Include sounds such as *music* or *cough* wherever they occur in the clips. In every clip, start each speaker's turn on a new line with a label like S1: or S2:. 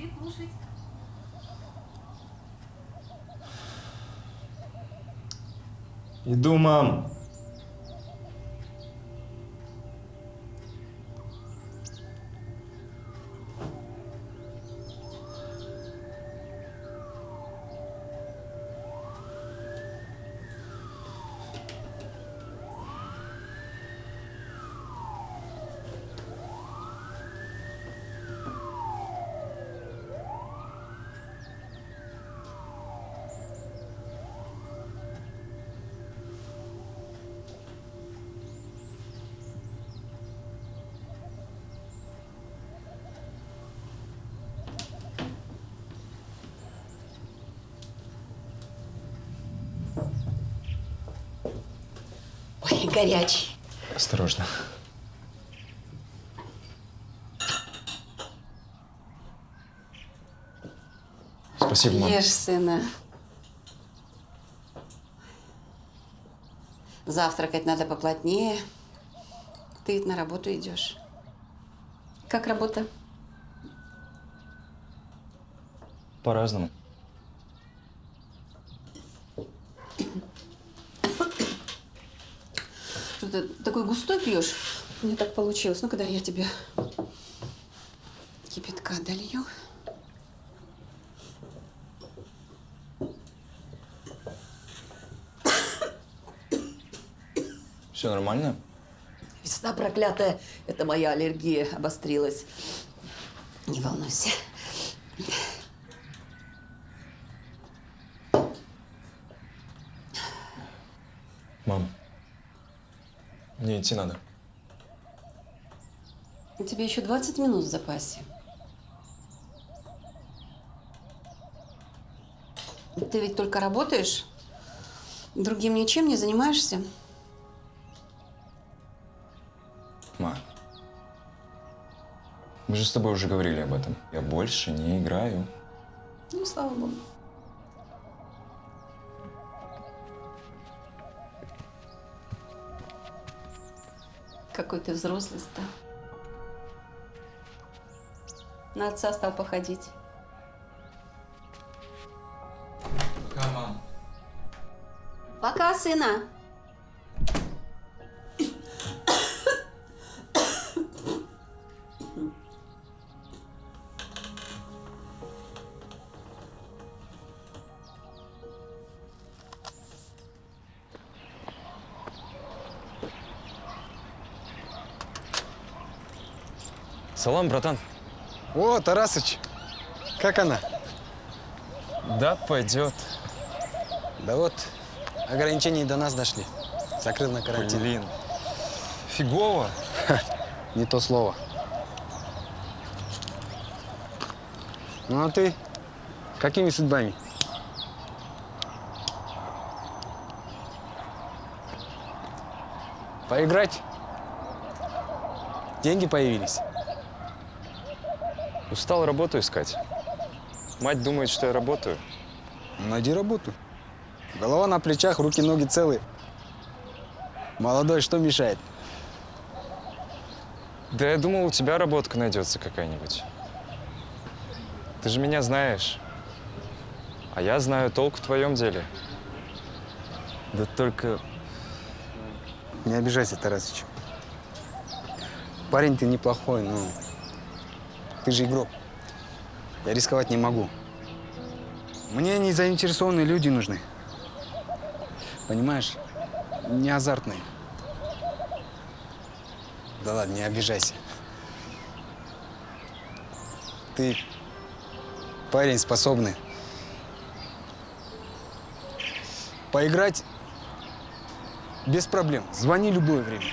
S1: Пошли кушать.
S2: Иду, мам.
S3: Ой, горячий.
S2: Осторожно. Спасибо, мам.
S3: Ешь, сына. Завтракать надо поплотнее. Ты ведь на работу идешь. Как работа?
S2: По-разному.
S3: Ты такой густой пьешь? Мне так получилось. Ну, когда я тебе кипятка долью.
S2: Все нормально?
S3: Весна проклятая. Это моя аллергия обострилась. Не волнуйся.
S2: Мам, мне идти надо.
S3: У тебя еще 20 минут в запасе. Ты ведь только работаешь? Другим ничем не занимаешься?
S2: Ма, мы же с тобой уже говорили об этом. Я больше не играю.
S3: Ну, слава богу. Какой ты взрослый стал. На отца стал походить.
S2: Пока, мам.
S3: Пока, сына.
S2: Салам, братан.
S4: О, Тарасыч, как она?
S2: Да, пойдет.
S4: Да вот, ограничения до нас дошли. Закрыл на карантин.
S2: Блин. Фигово.
S4: Не то слово. Ну а ты? Какими судьбами? Поиграть? Деньги появились?
S2: Устал работу искать. Мать думает, что я работаю.
S4: Найди работу. Голова на плечах, руки-ноги целые. Молодой, что мешает?
S2: Да я думал, у тебя работка найдется какая-нибудь. Ты же меня знаешь. А я знаю толк в твоем деле. Да только
S4: Не обижайся, Тарасыч. Парень ты неплохой, но ты же игрок. Я рисковать не могу. Мне не заинтересованные люди нужны. Понимаешь? Не азартные. Да ладно, не обижайся. Ты парень способный. Поиграть без проблем. Звони любое время.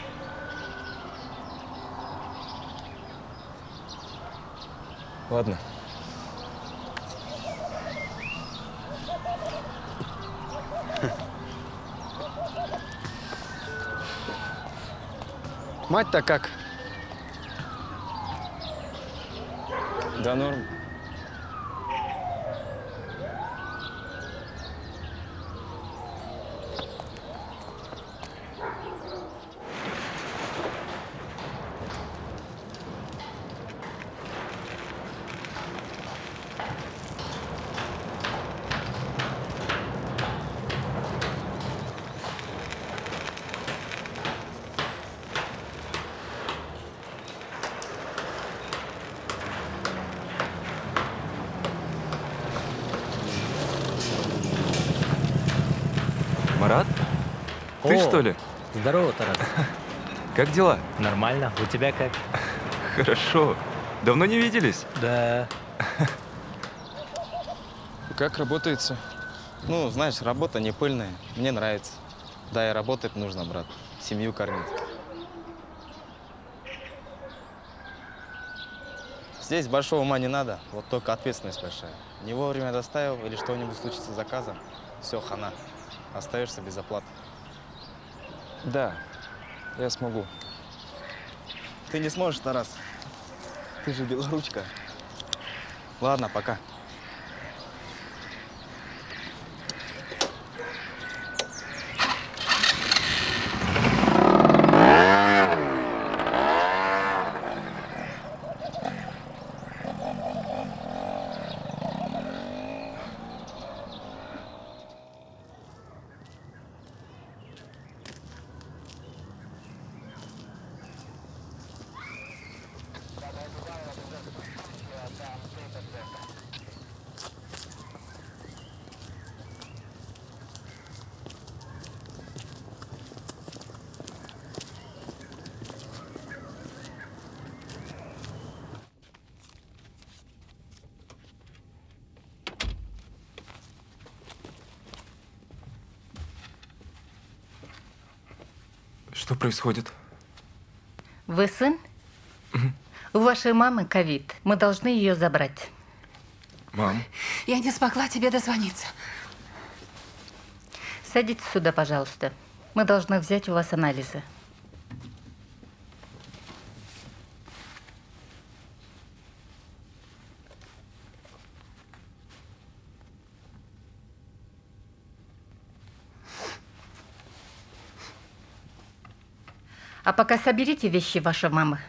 S2: Ладно.
S4: Мать-то как?
S2: Да норм. Анатолий,
S1: О,
S2: что ли?
S1: Здорово, Тарас.
S2: Как дела?
S1: Нормально. У тебя как? *laughs*
S2: Хорошо. Давно не виделись?
S1: Да. *laughs*
S2: Как работается?
S5: Ну, знаешь, работа не пыльная. Мне нравится. Да, и работать нужно, брат. Семью кормить. Здесь большого ума не надо, вот только ответственность большая. Не вовремя доставил или что-нибудь случится с заказом, все, хана. Остаешься без оплаты.
S2: Да, я смогу.
S5: Ты не сможешь, Тарас. Ты же белоручка. Ладно, пока.
S2: Происходит?
S6: Вы сын? У вашей мамы ковид. Мы должны ее забрать.
S2: Мам,
S3: Я не смогла тебе дозвониться.
S6: Садитесь сюда, пожалуйста. Мы должны взять у вас анализы. Пока соберите вещи вашей мамы.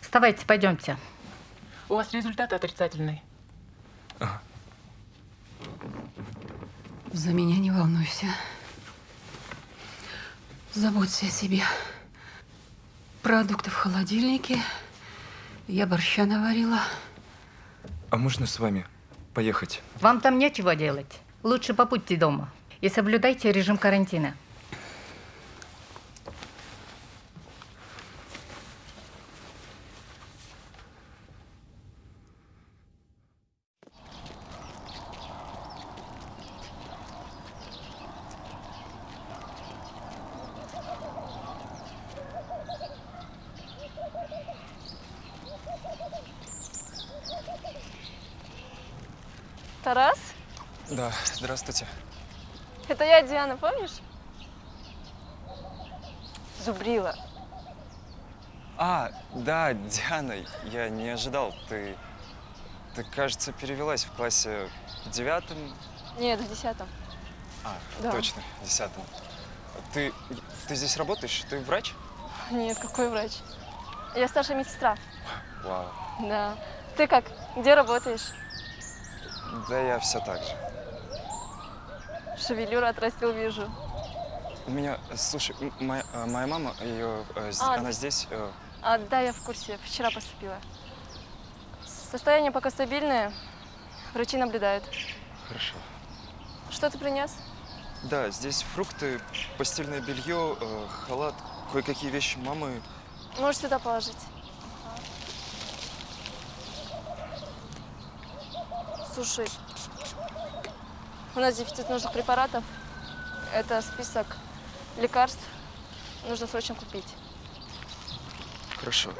S6: Вставайте, пойдемте.
S7: У вас результат отрицательный.
S3: За меня не волнуйся. Заботься о себе. Продукты в холодильнике. Я борща наварила.
S2: а можно с вами поехать?
S6: Вам там нечего делать. Лучше побудьте дома и соблюдайте режим карантина.
S8: Тарас?
S2: Да, здравствуйте.
S8: Это я, Диана, помнишь? Зубрила.
S2: А, да, Диана, я не ожидал. Ты, ты, кажется, перевелась в классе в девятом.
S8: Нет, в десятом.
S2: А,
S8: Да.
S2: точно, в десятом. Ты, ты здесь работаешь? Ты врач?
S8: Нет, какой врач? Я старшая медсестра.
S2: Вау.
S8: Да. Ты как? Где работаешь?
S2: Да я все так же.
S8: Шевелюру отрастил, вижу.
S2: У меня, слушай, моя, э, моя мама, ее, э,
S8: А,
S2: она здесь. э,
S8: А, да, я в курсе. Вчера поступила. Состояние пока стабильное. Врачи наблюдают.
S2: хорошо.
S8: Что ты принес?
S2: Да, здесь фрукты, постельное белье, э, халат, кое-какие вещи мамы.
S8: Можешь сюда положить. Слушай, у нас дефицит нужных препаратов. Это список лекарств. Нужно срочно купить.
S2: Хорошо.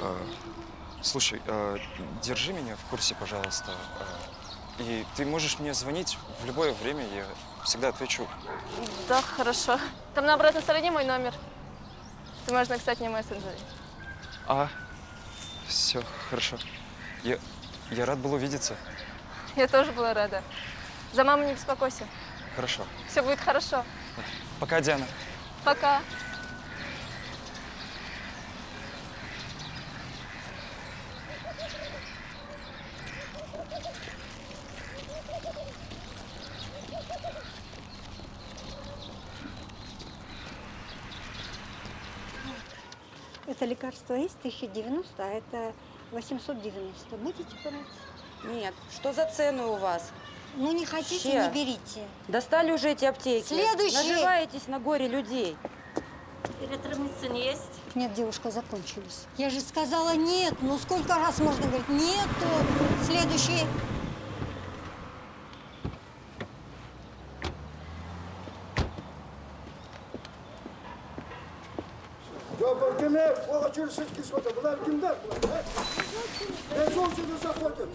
S2: Э, слушай, э, держи меня в курсе, пожалуйста. Э, и ты можешь мне звонить в любое время, я всегда отвечу.
S8: Да, хорошо. Там на обратной стороне мой номер. Ты можешь написать мне мессенджере.
S2: А, все, хорошо. Я, я рад был увидеться.
S8: Я тоже была рада. За маму не беспокойся.
S2: Хорошо.
S8: Все будет хорошо.
S2: Пока, Диана.
S8: Пока.
S9: Это лекарство есть 1090, а это 890. Будете брать?
S10: Нет. Что за цены у вас?
S9: Ну, не хотите,
S10: Вообще.
S9: не берите.
S10: Достали уже эти аптеки.
S9: Следующий.
S10: Наживаетесь на горе людей.
S9: Эретромицин есть? Нет, девушка, закончились. Я же сказала нет. Ну, сколько раз можно говорить? Нету. Следующий.
S11: Yo'qolgani o'g'achirsiz kisvota. Bular kimlar? bular, ha? Ne solchini zaходят?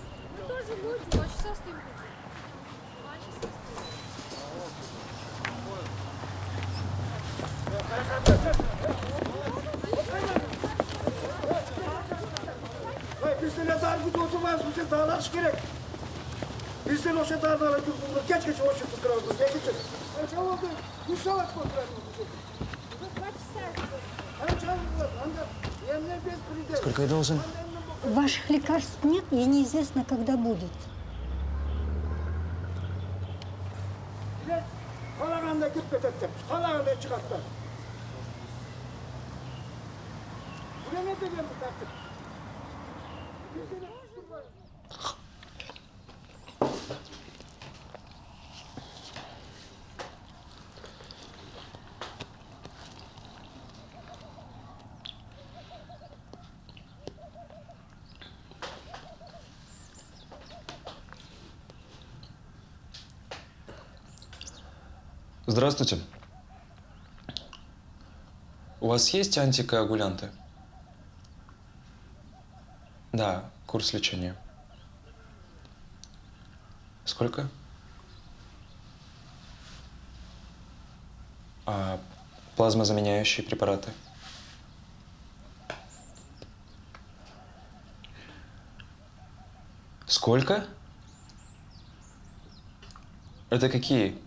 S8: Тоже будете, два часа стоим. Два
S11: Bizden o şey dağılır. Geç geç o şey tutuyoruz. Geç geç. Ne çabuk. Bir saat kontrol
S2: Сколько я должен?
S9: Ваших лекарств нет и неизвестно, когда будет.
S11: Kalağında git betettim. Kalağında çıkarttı.
S2: Здравствуйте. У вас есть антикоагулянты? Да, курс лечения. Сколько? А плазмозаменяющие препараты? Сколько? Это какие?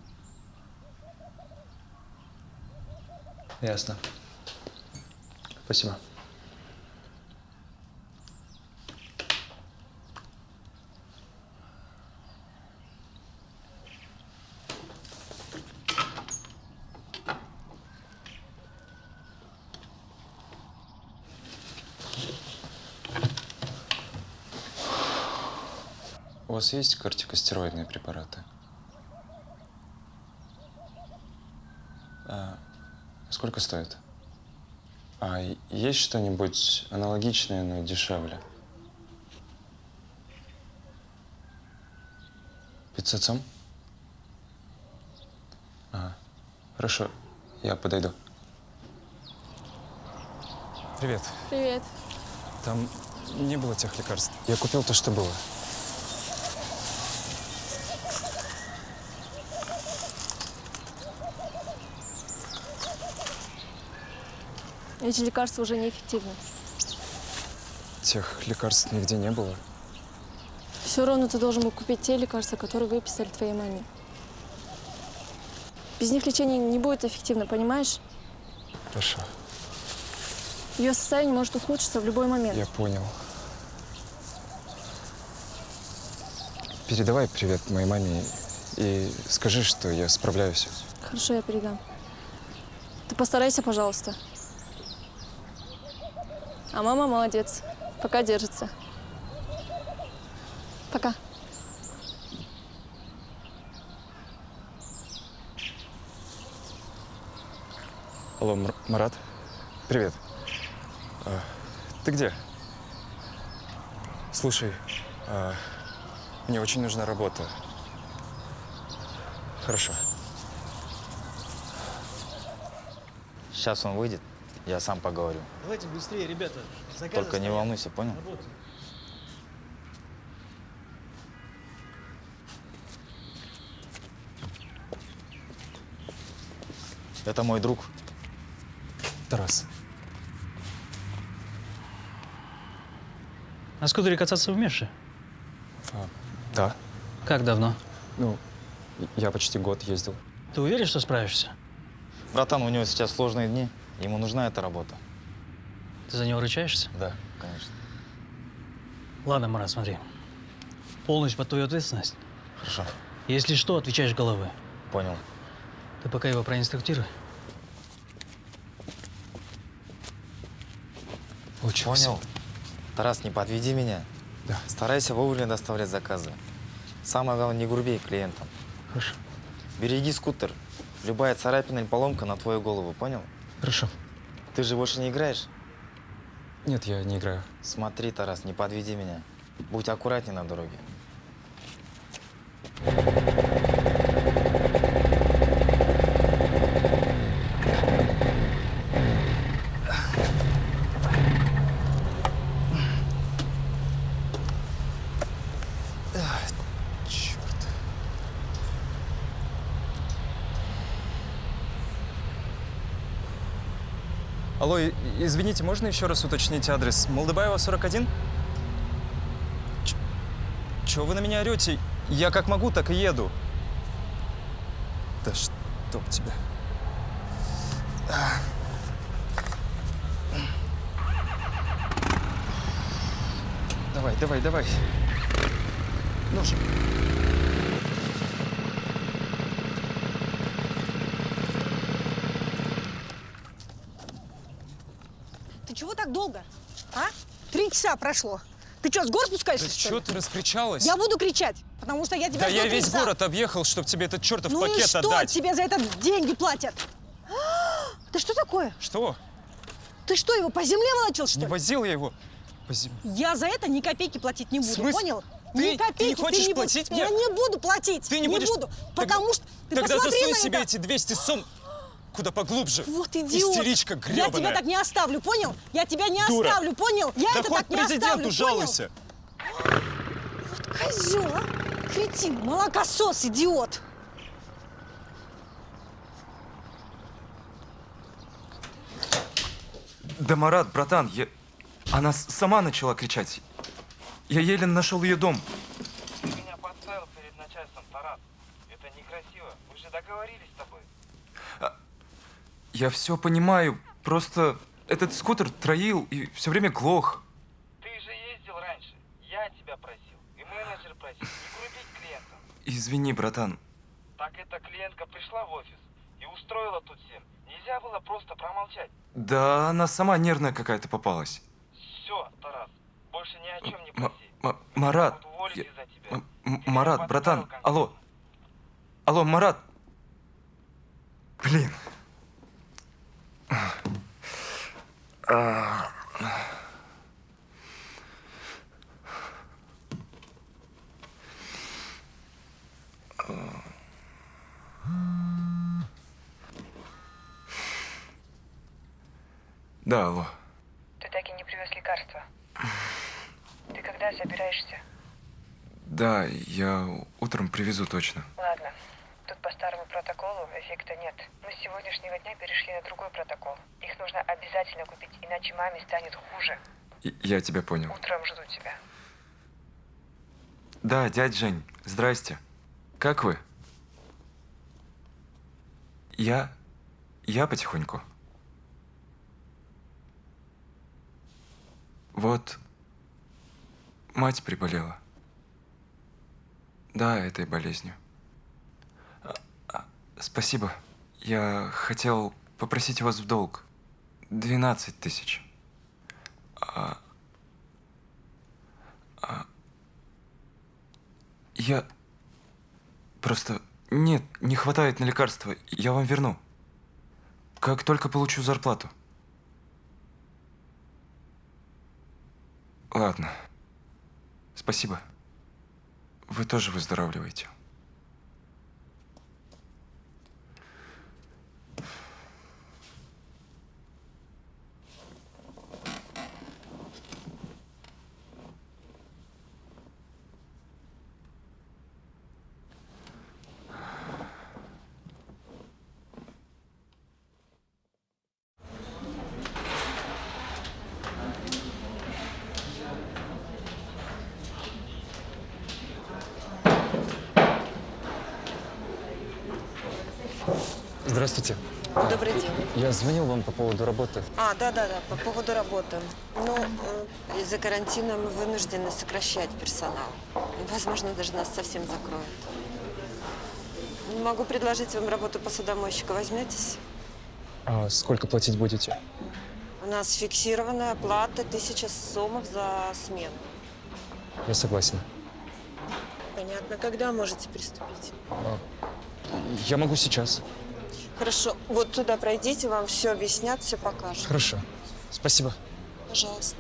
S2: Ясно. Спасибо. У вас есть кортикостероидные препараты? А, сколько стоит? А есть что-нибудь аналогичное, но дешевле? 500 сом? А, хорошо, я подойду. Привет.
S8: Привет.
S2: Там не было тех лекарств. Я купил то, что было.
S8: Эти лекарства уже неэффективны.
S2: Тех лекарств нигде не было.
S8: Все равно ты должен был купить те лекарства, которые выписали твоей маме. Без них лечение не будет эффективно, понимаешь?
S2: Хорошо,
S8: Ее состояние может ухудшиться в любой момент.
S2: я понял. Передавай привет моей маме и скажи, что я справляюсь.
S8: Хорошо, я передам. Ты постарайся, пожалуйста. А мама молодец. Пока держится. Пока.
S2: Алло, Мар- Марат? Привет. А, ты где? Слушай, а, мне очень нужна работа. Хорошо.
S5: Сейчас он выйдет, я сам поговорю.
S1: Давайте быстрее, ребята.
S5: Только не волнуйся, понял? Это мой друг.
S2: Тарас.
S1: На скутере кататься умеешь?
S2: А, да.
S1: Как давно?
S2: Ну, я почти год ездил.
S1: Ты уверен, что справишься?
S5: Братан, у него сейчас сложные дни. Ему нужна эта работа.
S1: Ты за него ручаешься?
S5: Да, конечно.
S1: Ладно, Марат, смотри. Полностью под твою ответственность.
S5: Хорошо.
S1: Если что, отвечаешь головой.
S5: Понял.
S1: Ты пока его проинструктируй.
S5: случилось?
S12: Понял. Тарас, не подведи меня.
S5: Да.
S12: Старайся вовремя доставлять заказы. Самое главное, не груби клиентам.
S5: Хорошо.
S12: Береги скутер. Любая царапина или поломка на твою голову, понял?
S5: Хорошо.
S12: Ты же больше не играешь?
S5: Нет, я не играю.
S12: Смотри, Тарас, не подведи меня. Будь аккуратней на дороге.
S13: Черт. Алло, и- извините, можно еще раз уточнить адрес? Молдобаева, 41? Ч- Чего вы на меня орете? Я как могу, так и еду. Да чтоб тебя. Давай, давай, давай. Ну же.
S14: Так долго? А? Три часа прошло. Ты что, с гор спускаешься,
S13: Да
S14: что
S13: ты раскричалась?
S14: Я буду кричать, потому что я тебя
S13: Да я весь
S14: часа.
S13: город объехал, чтобы тебе этот чертов
S14: Ну и
S13: пакет
S14: что
S13: отдать.
S14: тебе за это деньги платят? Да что такое?
S13: Что?
S14: Ты что, его по земле волочил, что
S13: Не
S14: ли?
S13: возил я его по земле.
S14: Я за это ни копейки платить не буду,
S13: смысле?
S14: понял?
S13: Ты-
S14: ни
S13: ты не
S14: копейки
S13: хочешь
S14: будешь-
S13: платить мне?
S14: Я не буду платить.
S13: Ты не будешь?
S14: буду,
S13: Так-
S14: потому что ты
S13: Тогда засунь
S14: на
S13: себе
S14: это.
S13: эти 200 сом куда поглубже.
S14: Вот идиот.
S13: Истеричка
S14: Я
S13: гребаная.
S14: тебя так не оставлю, понял? Я тебя не
S13: Дура.
S14: оставлю, понял? Я
S13: да
S14: это
S13: хоть
S14: так не оставлю,
S13: жалуйся.
S14: понял? Козел, а? Кретин, молокосос, идиот.
S2: Да, Марат, братан, я... она сама начала кричать. Я еле нашел ее дом.
S12: Ты меня подставил перед начальством, Тарас. Это некрасиво. Мы же договорились с тобой.
S2: Я все понимаю, просто этот скутер троил и все время глох.
S12: Ты же ездил раньше. Я тебя просил. И менеджер просил. Не грубить клиентам.
S2: Извини, братан.
S12: Так эта клиентка пришла в офис и устроила тут всем. Нельзя было просто промолчать.
S2: Да она сама нервная какая-то попалась.
S12: Все, Тарас. Больше ни о чем не проси.
S2: М- Марат, я- Марат, братан, алло. Алло, Марат. Блин. Да, алло.
S15: Ты так и не привез лекарства. Ты когда собираешься?
S2: Да, я утром привезу точно.
S15: Ладно. Тут по старому протоколу эффекта нет. Мы с сегодняшнего дня перешли на другой протокол. Их нужно обязательно купить, иначе маме станет хуже.
S2: И- Я тебя понял.
S15: Утром жду тебя.
S2: Да, дядь Жень, здрасте. Как вы? Я... Я потихоньку. Вот... Мать приболела. Да, этой болезнью. Спасибо. Я хотел попросить вас в долг. 12 тысяч. А, а, я... Просто... Нет, не хватает на лекарства. Я вам верну. Как только получу зарплату. Ладно. Спасибо. Вы тоже выздоравливаете.
S13: Здравствуйте.
S10: Добрый день.
S13: Я звонил вам по поводу работы.
S10: А, да-да-да, по поводу работы. Ну, э, из-за карантина мы вынуждены сокращать персонал. Возможно, даже нас совсем закроют. Могу предложить вам работу посудомойщика. Возьметесь?
S13: А сколько платить будете?
S10: У нас фиксированная оплата 1000 сомов за смену.
S2: Я согласен.
S10: Понятно. Когда можете приступить?
S2: Я могу сейчас.
S10: Хорошо. Вот туда пройдите, вам все объяснят, все покажут.
S2: Хорошо. Спасибо.
S10: Пожалуйста.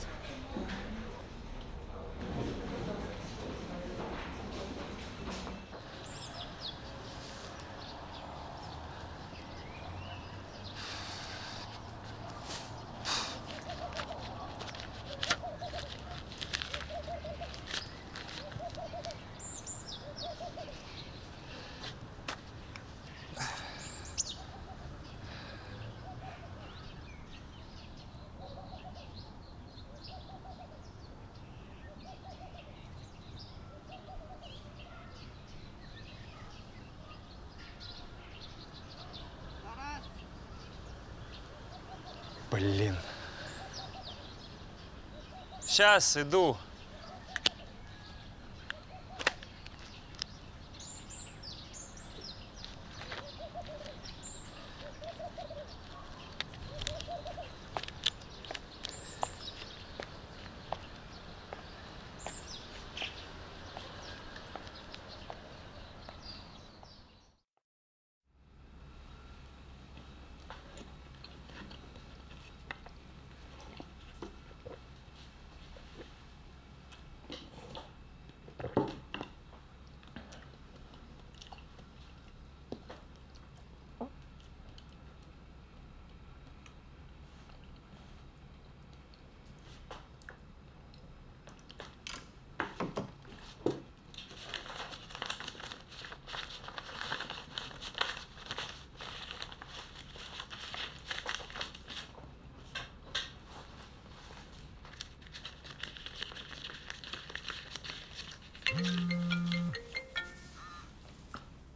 S2: Блин. Сейчас иду.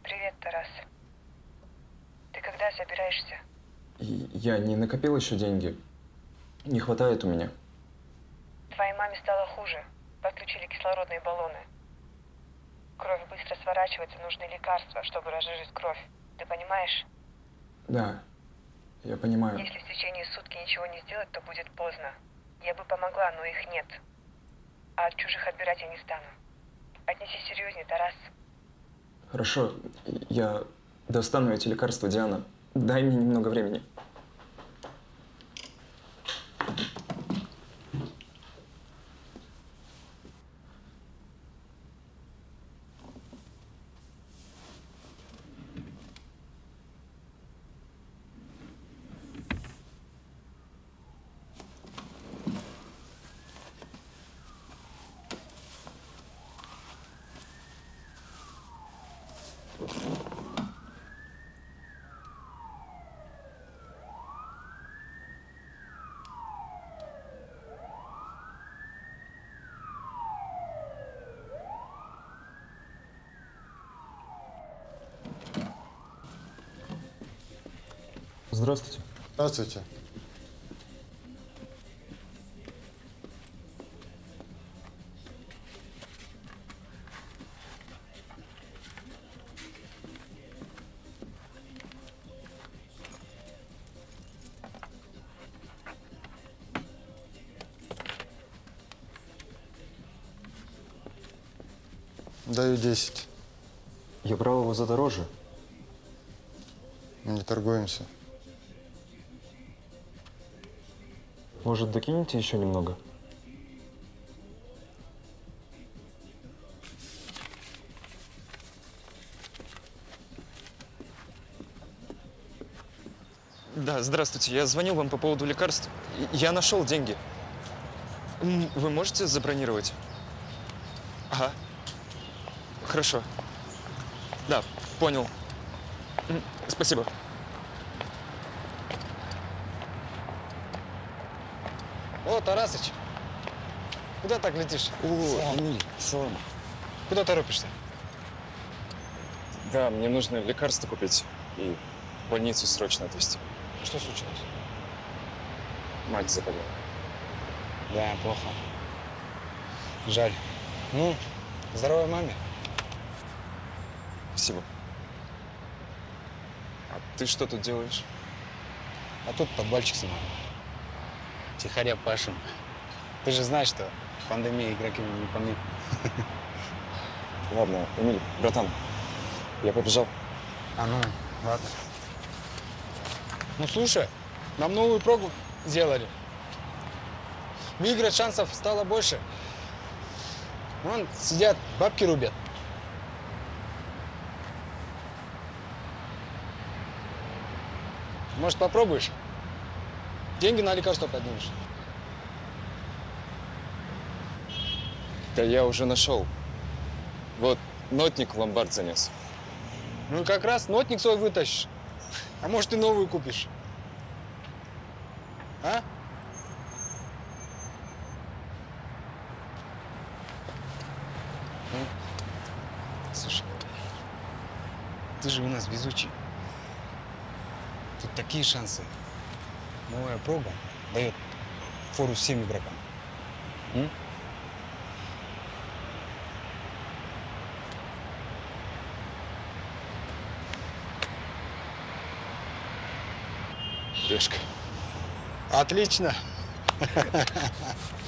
S15: Привет, Тарас. Ты когда собираешься?
S2: Я не накопил еще деньги. Не хватает у меня.
S15: Твоей маме стало хуже. Подключили кислородные баллоны. Кровь быстро сворачивается, нужны лекарства, чтобы разжижить кровь. Ты понимаешь?
S2: Да, я понимаю.
S15: Если в течение сутки ничего не сделать, то будет поздно. Я бы помогла, но их нет. А от чужих отбирать я не стану. Отнесись серьезнее, Тарас.
S2: Хорошо, я достану эти лекарства, Диана. Дай мне немного времени. Здравствуйте.
S16: Здравствуйте. Даю 10.
S2: Я брал его за дороже.
S16: Не торгуемся.
S2: Может, докинете еще немного? Да, здравствуйте. Я звонил вам по поводу лекарств. Я нашел деньги. Вы можете забронировать? Ага. Хорошо. Да, понял. Спасибо.
S4: Тарасыч, куда так летишь?
S2: О, Эмиль, салам.
S4: Куда торопишься?
S2: Да, мне нужно лекарства купить и в больницу срочно отвезти.
S4: Что случилось?
S2: Мать заболела.
S4: Да, плохо. Жаль. Ну, здоровой маме.
S2: Спасибо. А ты что тут делаешь?
S4: А тут подвальчик снимаю. Тихоря Пашин. Ты же знаешь, что пандемия игроки не помнит.
S17: Ладно, Эмиль, братан, я побежал.
S4: А ну, ладно. Ну слушай, нам новую прогу сделали. Выиграть шансов стало больше. Вон сидят, бабки рубят. Может, попробуешь? Деньги на лекарство поднимешь.
S17: Да я уже нашел. Вот, нотник в ломбард занес.
S4: Ну как раз нотник свой вытащишь. А может, и новую купишь. А? Ну, Слушай, ты же у нас везучий. Тут такие шансы. Новая проба дает фору всем игрокам. М?
S17: Решка.
S4: Отлично. *laughs*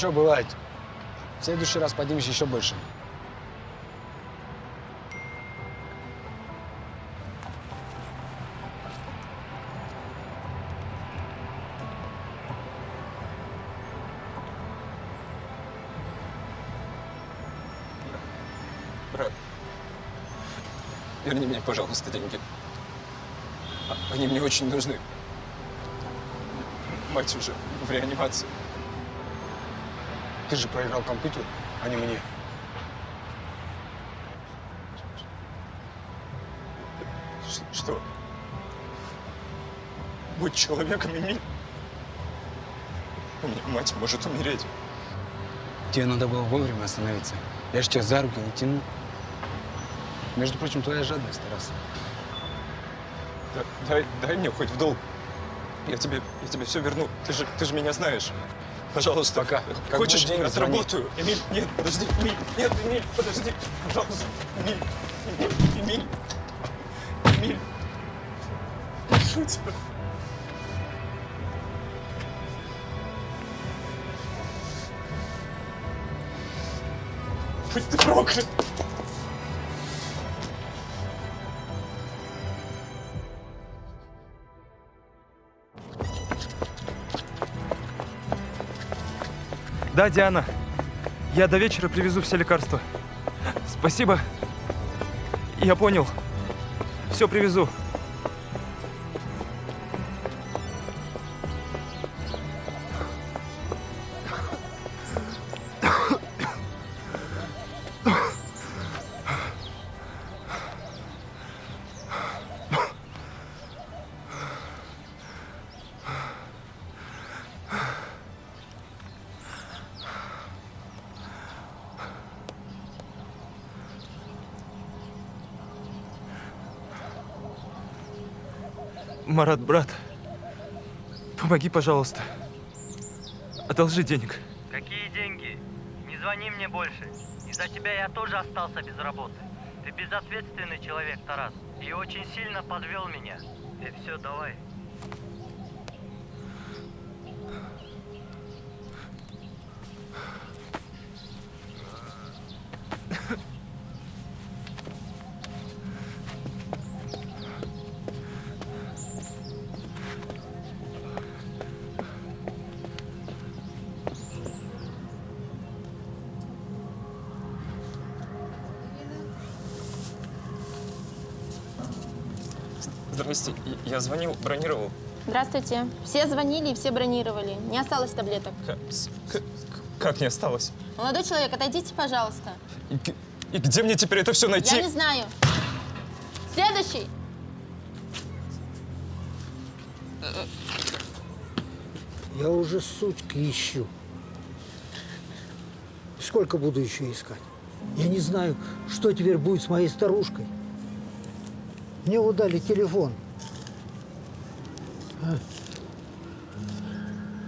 S4: Ничего, бывает. В следующий раз поднимешь еще больше.
S2: верни мне, пожалуйста, деньги. Они мне очень нужны. Мать уже в реанимации.
S4: Ты же проиграл компьютер, а не мне.
S2: Ш- Что? Будь человеком, Эмиль. У меня мать может умереть.
S4: Тебе надо было вовремя остановиться. Я же тебя за руки не тяну. Между прочим, твоя жадность, Тарас.
S2: Да- дай, дай мне хоть в долг. Я тебе, я тебе все верну. Ты же, ты же меня знаешь. Пожалуйста.
S4: Пока. Как
S2: Хочешь,
S4: деньги, звони.
S2: отработаю. Эмиль, нет, подожди. Эмиль, нет, Эмиль, подожди. Пожалуйста. Эмиль, Эмиль, Эмиль. Эмиль. Прошу тебя. Будь ты проклят. Да, Диана. Я до вечера привезу все лекарства. Спасибо. Я понял. Все привезу. Марат, брат, помоги, пожалуйста. Одолжи денег.
S18: Какие деньги? Не звони мне больше. Из-за тебя я тоже остался без работы. Ты безответственный человек, Тарас. И очень сильно подвел меня. Ты все, давай.
S2: Я звонил, бронировал.
S8: Здравствуйте. Все звонили и все бронировали. Не осталось таблеток.
S2: Как, как не осталось?
S8: Молодой человек, отойдите, пожалуйста.
S2: И, и где мне теперь это все найти?
S8: Я не знаю. Следующий.
S11: Я уже сутки ищу. Сколько буду еще искать? Я не знаю, что теперь будет с моей старушкой. Мне вот дали телефон.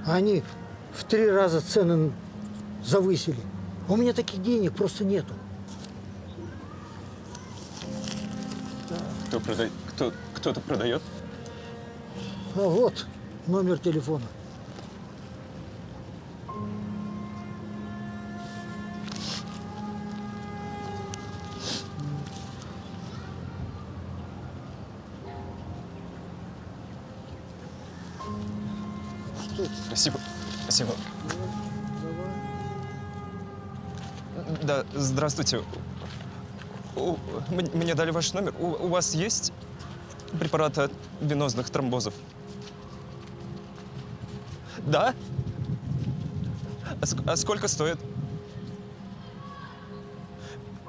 S11: Они в три раза цены завысили. У меня таких денег просто нету.
S2: Кто продает? Кто, кто-то продает?
S11: А вот номер телефона.
S2: Здравствуйте. У- м- мне дали ваш номер. У, вас есть препараты от венозных тромбозов? Да? А, а сколько стоит?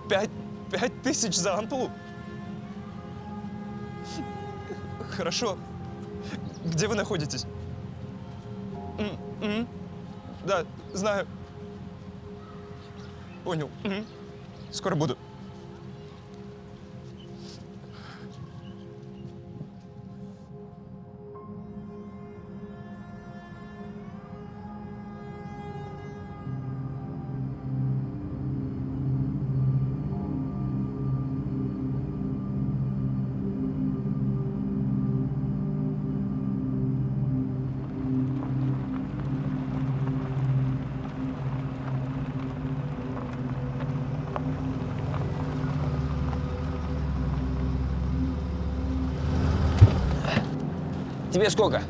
S2: Пять, пять тысяч за ампулу? Хорошо. Где вы находитесь? М, м. Да, знаю. Понял. Мгм. Скоро буду.
S19: Тебе сколько?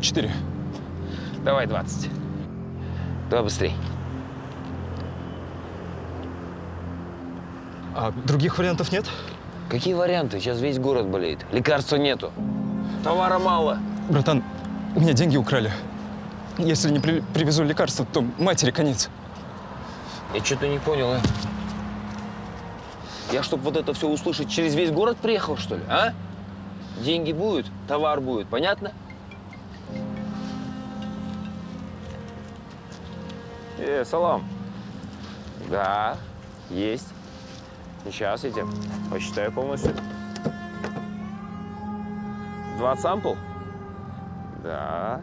S2: Четыре.
S19: Давай 20. Давай быстрей.
S2: А других вариантов нет?
S19: Какие варианты? Сейчас весь город болеет. Лекарства нету. Товара мало.
S2: Братан, у меня деньги украли. Если не при- привезу лекарства, то матери конец.
S19: Я что-то не понял, а? Я, чтобы вот это все услышать, через весь город приехал, что ли, а? Деньги будут, товар будет, понятно? Э, салам. Да, есть. Сейчас я тебе посчитаю полностью. 20 сампл? Да.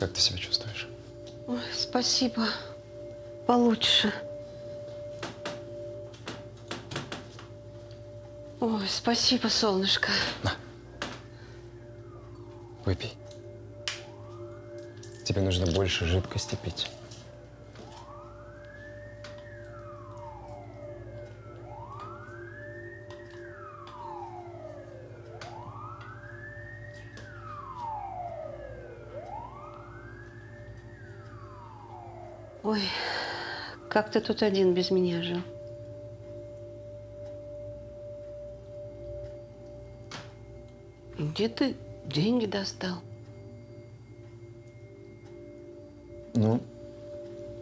S2: Как ты себя чувствуешь?
S3: Ой, спасибо. Получше. Ой, спасибо, солнышко.
S4: Выпей. Тебе нужно больше жидкости пить.
S3: Ой, как ты тут один без меня жил? Где ты деньги достал?
S2: Ну,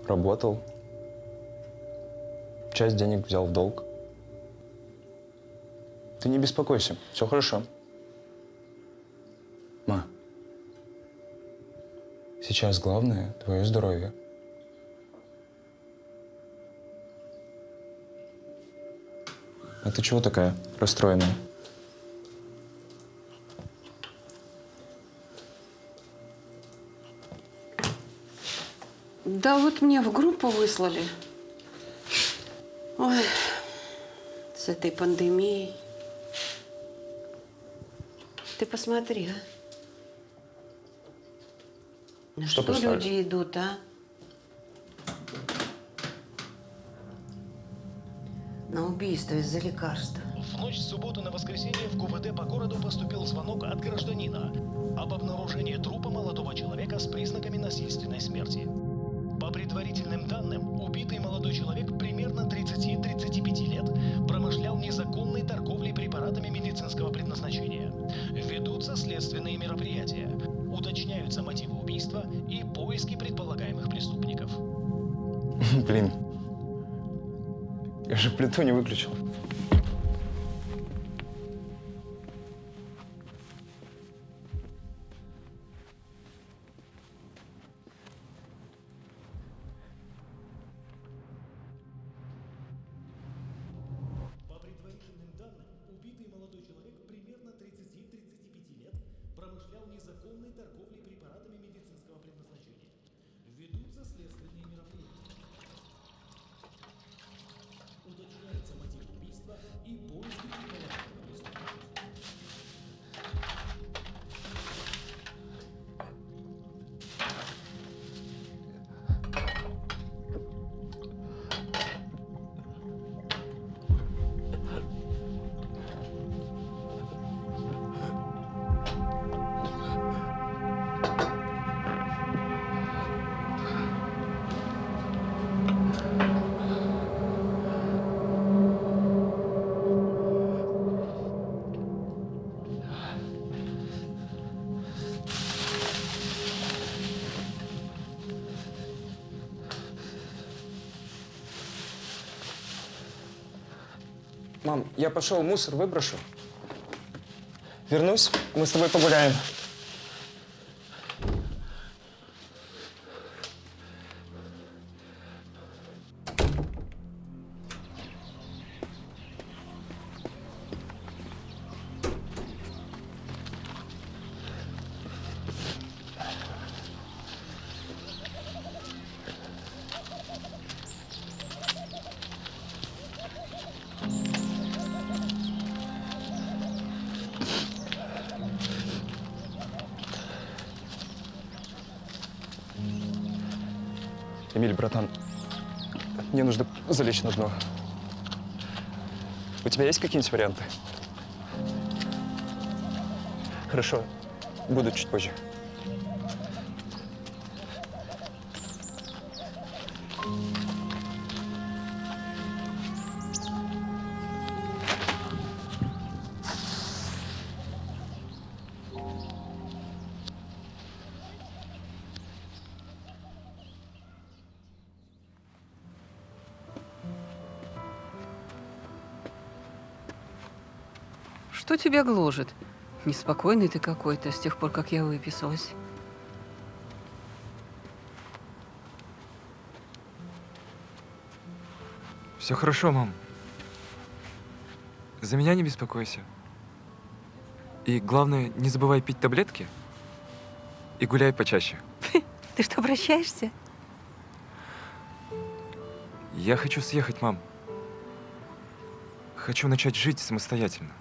S2: работал. Часть денег взял в долг. Ты не беспокойся, все хорошо. Ма, сейчас главное твое здоровье. А ты чего такая расстроенная?
S3: Да вот мне в группу выслали. Ой, с этой пандемией. Ты посмотри, а. На
S2: Что
S3: что, люди идут, а? Убийство из-за лекарства.
S20: В ночь с субботу на воскресенье в ГУВД по городу поступил звонок от гражданина об обнаружении трупа молодого человека с признаками насильственной смерти. По предварительным данным, убитый молодой человек примерно 30-35 лет промышлял незаконной торговлей препаратами медицинского предназначения. Ведутся следственные мероприятия. Уточняются мотивы убийства и поиски предполагаемых преступников. *laughs*
S2: Блин, я же плиту не выключил. Мам, я пошел мусор выброшу. Вернусь, мы с тобой погуляем. На дно. У тебя есть какие-нибудь варианты? Хорошо, буду чуть позже.
S3: Тебя гложет? Неспокойный ты какой-то с тех пор, как я выписалась.
S12: Все хорошо, мам. За меня не беспокойся. И главное, не забывай пить таблетки и гуляй почаще. *laughs*
S3: Ты что, обращаешься?
S12: Я хочу съехать, мам. Хочу начать жить самостоятельно.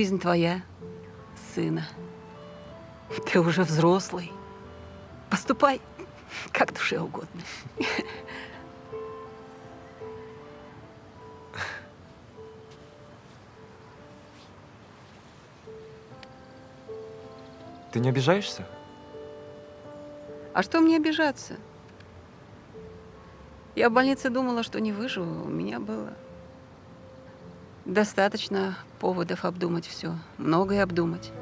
S3: Жизнь твоя, сына. Ты уже взрослый. Поступай как душе угодно.
S2: Ты не обижаешься?
S3: А что мне обижаться? Я в больнице думала, что не выживу. У меня было достаточно поводов обдумать все. Многое обдумать.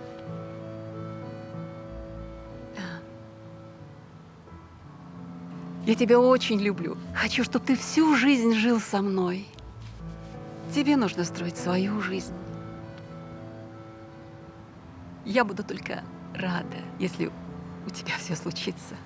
S3: Я тебя очень люблю. Хочу, чтобы ты всю жизнь жил со мной. Тебе нужно строить свою жизнь. Я буду только рада, если у тебя все случится.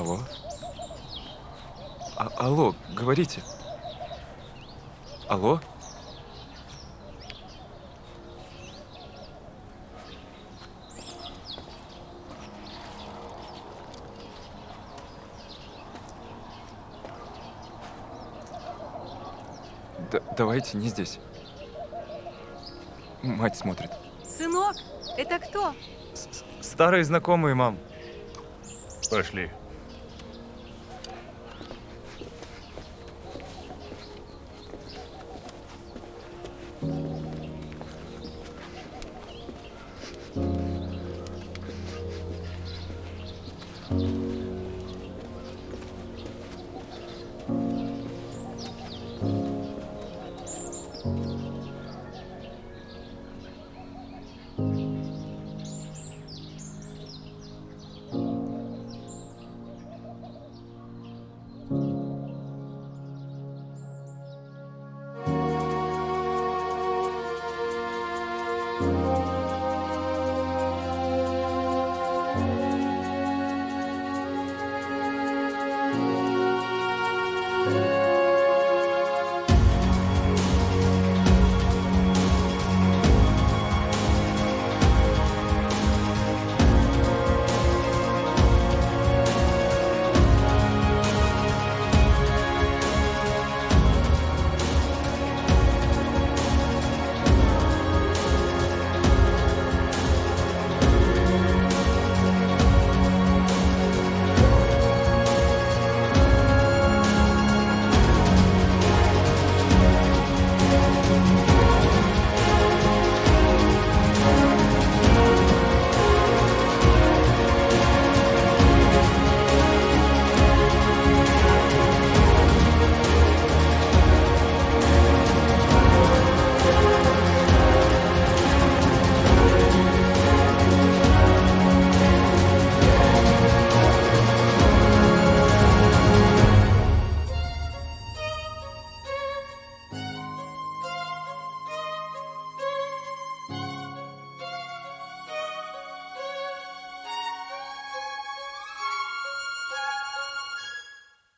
S2: Алло? А- алло, говорите. Алло? Д- давайте не здесь. Мать смотрит.
S3: Сынок, это кто?
S21: Старые знакомые, мам.
S22: Пошли.